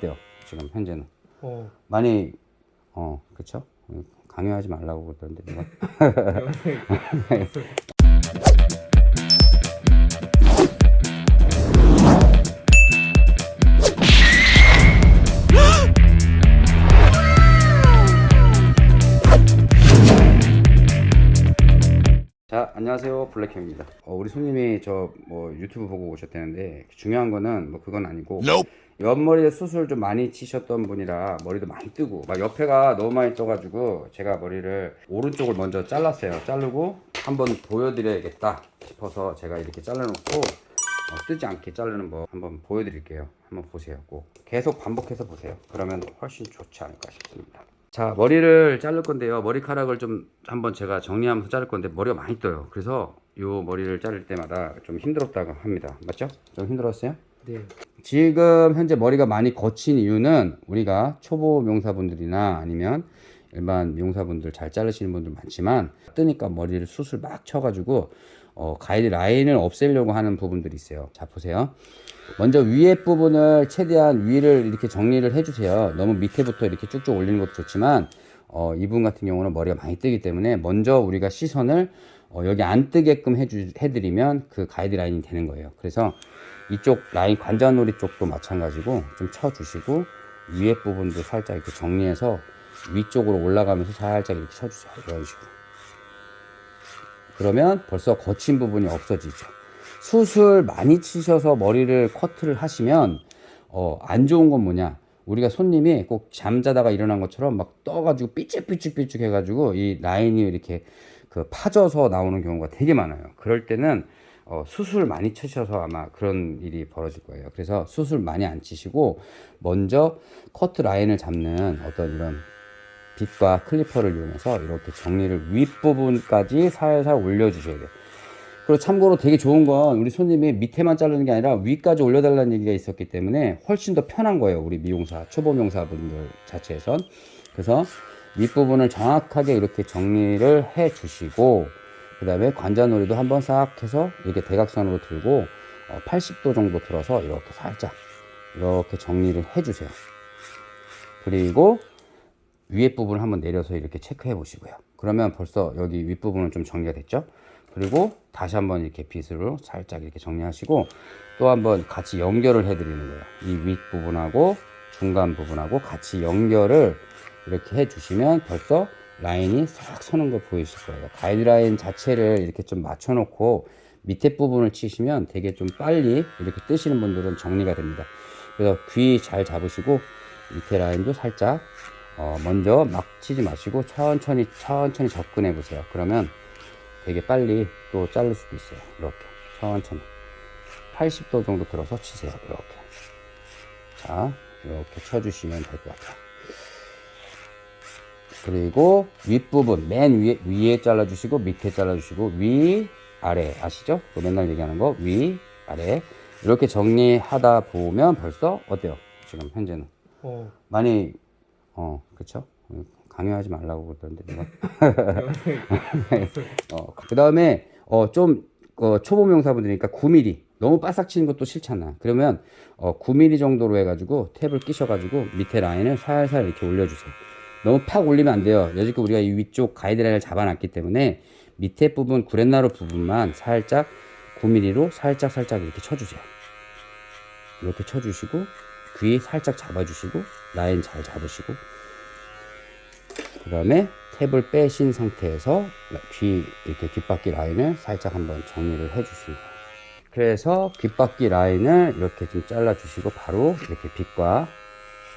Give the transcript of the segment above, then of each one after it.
어때요? 지금 현재는 어, 많이 어 그쵸? 강요하지 말라고 그러던데 안녕하세요. 블랙형입니다. 어, 우리 손님이 저 뭐 유튜브 보고 오셨다는데 중요한 거는 뭐 그건 아니고 옆머리에 수술 좀 많이 치셨던 분이라 머리도 많이 뜨고 막 옆에가 너무 많이 떠가지고 제가 머리를 오른쪽을 먼저 잘랐어요. 자르고 한번 보여드려야겠다 싶어서 제가 이렇게 잘라놓고 어, 뜨지 않게 자르는 법 한번 보여드릴게요. 한번 보세요 꼭. 계속 반복해서 보세요. 그러면 훨씬 좋지 않을까 싶습니다 자 머리를 자를 건데요 머리카락을 좀 한번 제가 정리하면서 자를 건데 머리가 많이 떠요 그래서 요 머리를 자를 때마다 좀 힘들었다고 합니다 맞죠? 좀 힘들었어요? 네. 지금 현재 머리가 많이 거친 이유는 우리가 초보 명사분들이나 아니면 일반 미용사분들 잘 자르시는 분들 많지만 뜨니까 머리를 수술 막 쳐가지고 어, 가이드 라인을 없애려고 하는 부분들이 있어요. 자 보세요. 먼저 위에 부분을 최대한 위를 이렇게 정리를 해주세요. 너무 밑에부터 이렇게 쭉쭉 올리는 것도 좋지만 어, 이분 같은 경우는 머리가 많이 뜨기 때문에 먼저 우리가 시선을 어, 여기 안 뜨게끔 해주, 해드리면 그 가이드 라인이 되는 거예요. 그래서 이쪽 라인 관자놀이 쪽도 마찬가지고 좀 쳐주시고 위에 부분도 살짝 이렇게 정리해서 위쪽으로 올라가면서 살짝 이렇게 쳐주세요. 이런 식으로 그러면 벌써 거친 부분이 없어지죠. 수술 많이 치셔서 머리를 커트를 하시면 어, 안 좋은 건 뭐냐? 우리가 손님이 꼭 잠자다가 일어난 것처럼 막 떠가지고 삐쭉삐쭉삐쭉 해가지고 이 라인이 이렇게 그 파져서 나오는 경우가 되게 많아요. 그럴 때는 어, 수술 많이 치셔서 아마 그런 일이 벌어질 거예요. 그래서 수술 많이 안 치시고 먼저 커트 라인을 잡는 어떤 이런 빗과 클리퍼를 이용해서 이렇게 정리를 윗부분까지 살살 올려 주셔야 돼요. 그리고 참고로 되게 좋은 건 우리 손님이 밑에만 자르는 게 아니라 위까지 올려달라는 얘기가 있었기 때문에 훨씬 더 편한 거예요 우리 미용사 초보 미용사분들 자체에선. 그래서 윗부분을 정확하게 이렇게 정리를 해 주시고 그 다음에 관자놀이도 한번 싹 해서 이렇게 대각선으로 들고 80도 정도 들어서 이렇게 살짝 이렇게 정리를 해 주세요. 그리고 위에 부분을 한번 내려서 이렇게 체크해 보시고요. 그러면 벌써 여기 윗부분은 좀 정리가 됐죠? 그리고 다시 한번 이렇게 빗으로 살짝 이렇게 정리하시고 또 한번 같이 연결을 해 드리는 거예요. 이 윗부분하고 중간 부분하고 같이 연결을 이렇게 해 주시면 벌써 라인이 싹 서는 거 보이실 거예요. 가이드라인 자체를 이렇게 좀 맞춰 놓고 밑에 부분을 치시면 되게 좀 빨리 이렇게 뜨시는 분들은 정리가 됩니다. 그래서 귀 잘 잡으시고 밑에 라인도 살짝 어 먼저 막 치지 마시고 천천히 천천히 접근해 보세요. 그러면 되게 빨리 또 자를 수도 있어요. 이렇게. 천천히. 80도 정도 들어서 치세요. 이렇게. 자 이렇게 쳐주시면 될 것 같아요. 그리고 윗부분 맨 위에 위에 잘라 주시고 밑에 잘라 주시고 위 아래. 아시죠? 또 맨날 얘기하는 거. 위 아래. 이렇게 정리하다 보면 벌써 어때요? 지금 현재는. 어, 많이 어 그쵸? 강요하지 말라고 그러던데 누가? 어, 그 다음에 어, 좀 어, 초보 명사분들이니까 9mm 너무 바싹 치는 것도 싫잖아. 그러면 어, 9mm 정도로 해가지고 탭을 끼셔가지고 밑에 라인을 살살 이렇게 올려주세요. 너무 팍 올리면 안 돼요. 여지껏 우리가 이 위쪽 가이드라인을 잡아놨기 때문에 밑에 부분 구렛나루 부분만 살짝 9mm로 살짝 살짝 이렇게 쳐주세요. 이렇게 쳐주시고 귀 살짝 잡아주시고 라인 잘 잡으시고. 그 다음에 탭을 빼신 상태에서 귀 이렇게 귓바퀴 라인을 살짝 한번 정리를 해 주십니다 그래서 귓바퀴 라인을 이렇게 좀 잘라 주시고 바로 이렇게 빗과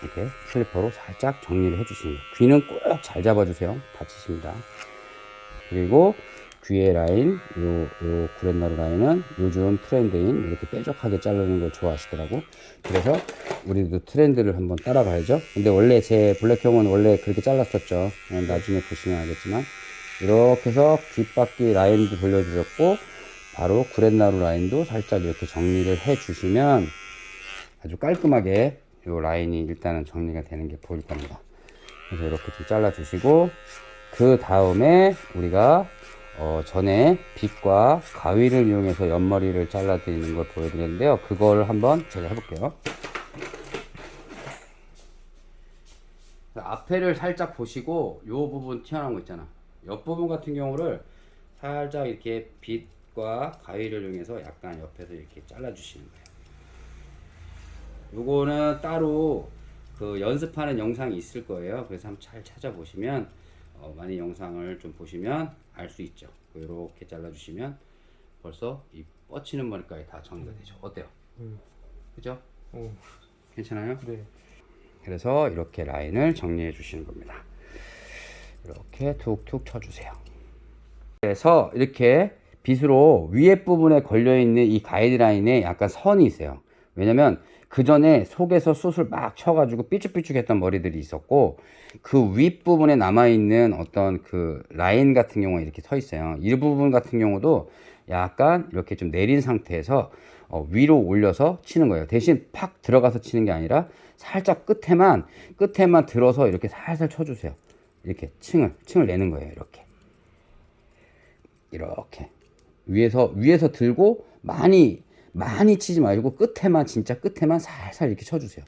이렇게 클리퍼로 살짝 정리를 해 주십니다 귀는 꼭 잘 잡아 주세요. 다치십니다. 그리고 귀의 라인 요, 요 구렛나루 라인은 요즘 트렌드인 이렇게 뾰족하게 자르는 걸 좋아하시더라고. 그래서 우리도 트렌드를 한번 따라가야죠. 근데 원래 제 블랙형은 원래 그렇게 잘랐었죠. 어, 나중에 보시면 알겠지만. 이렇게 해서 귓바퀴 라인도 돌려주셨고 바로 구렛나루 라인도 살짝 이렇게 정리를 해 주시면 아주 깔끔하게 요 라인이 일단은 정리가 되는 게 보일 겁니다. 그래서 이렇게 좀 잘라 주시고 그 다음에 우리가 어, 전에 빗과 가위를 이용해서 옆머리를 잘라 드리는 걸 보여드렸는데요 그걸 한번 제가 해볼게요 앞에를 살짝 보시고 요 부분 튀어나온 거 있잖아. 옆 부분 같은 경우를 살짝 이렇게 빗과 가위를 이용해서 약간 옆에서 이렇게 잘라 주시는 거예요. 요거는 따로 그 연습하는 영상이 있을 거예요. 그래서 한번 잘 찾아보시면 어, 많이 영상을 좀 보시면 알 수 있죠. 이렇게 잘라주시면 벌써 이 뻗치는 머리까지 다 정리가 되죠. 어때요? 음. 그죠? 오, 괜찮아요? 네. 그래서 이렇게 라인을 정리해 주시는 겁니다. 이렇게 툭툭 쳐주세요. 그래서 이렇게 빗으로 위에 부분에 걸려 있는 이 가이드라인에 약간 선이 있어요. 왜냐면 그 전에 속에서 숯을 막 쳐가지고 삐죽삐죽했던 머리들이 있었고 그 윗부분에 남아있는 어떤 그 라인 같은 경우는 이렇게 서 있어요. 이 부분 같은 경우도 약간 이렇게 좀 내린 상태에서 어, 위로 올려서 치는 거예요. 대신 팍 들어가서 치는 게 아니라 살짝 끝에만 끝에만 들어서 이렇게 살살 쳐주세요. 이렇게 층을 층을 내는 거예요. 이렇게 이렇게 위에서 위에서 들고 많이 많이 치지 말고 끝에만 진짜 끝에만 살살 이렇게 쳐주세요.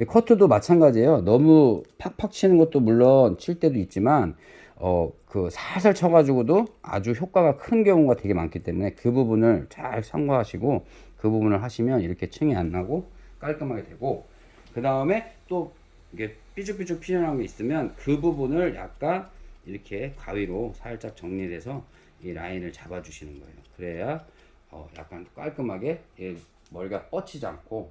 이 커트도 마찬가지예요. 너무 팍팍 치는 것도 물론 칠 때도 있지만 어 그 살살 쳐가지고도 아주 효과가 큰 경우가 되게 많기 때문에 그 부분을 잘 참고하시고 그 부분을 하시면 이렇게 층이 안 나고 깔끔하게 되고 그 다음에 또 이게 삐죽삐죽 피어나는 게 있으면 그 부분을 약간 이렇게 가위로 살짝 정리돼서 이 라인을 잡아주시는 거예요. 그래야 어 약간 깔끔하게 이 머리가 뻗치지 않고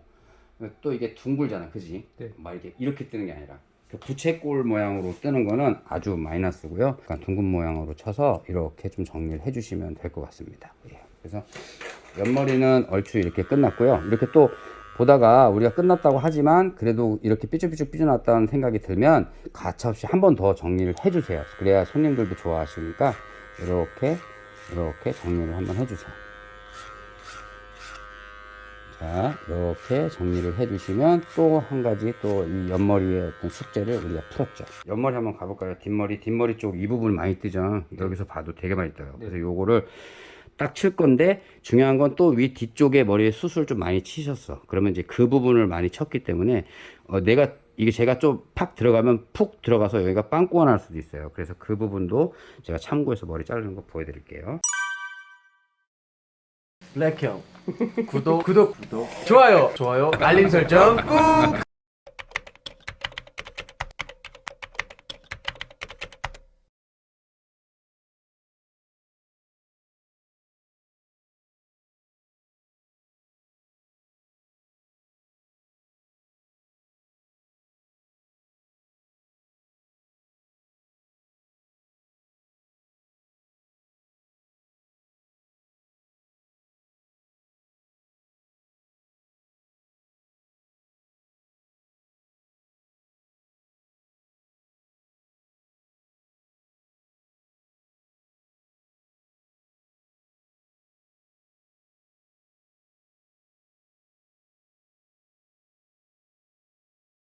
또 이게 둥글잖아, 그지? 네. 막 이렇게 이렇게 뜨는 게 아니라 그 부채꼴 모양으로 뜨는 거는 아주 마이너스고요. 약간 둥근 모양으로 쳐서 이렇게 좀 정리를 해주시면 될 것 같습니다. 예. 그래서 옆머리는 얼추 이렇게 끝났고요. 이렇게 또 보다가 우리가 끝났다고 하지만 그래도 이렇게 삐죽삐죽 삐져났다는 생각이 들면 가차없이 한 번 더 정리를 해주세요. 그래야 손님들도 좋아하시니까 이렇게 이렇게 정리를 한번 해주세요. 자, 이렇게 정리를 해주시면 또 한 가지 또 이 옆머리의 어떤 숙제를 우리가 풀었죠. 옆머리 한번 가볼까요? 뒷머리, 뒷머리 쪽 이 부분 많이 뜨죠. 여기서 봐도 되게 많이 떠요. 그래서 요거를 딱 칠 건데 중요한 건 또 위 뒤쪽에 머리에 숱을 좀 많이 치셨어. 그러면 이제 그 부분을 많이 쳤기 때문에 어, 내가 이게 제가 좀 팍 들어가면 푹 들어가서 여기가 빵꾸가 날 수도 있어요. 그래서 그 부분도 제가 참고해서 머리 자르는 거 보여드릴게요. 블랙형 구독. 구독. 구독 좋아요. 좋아요. 알림 설정 꾹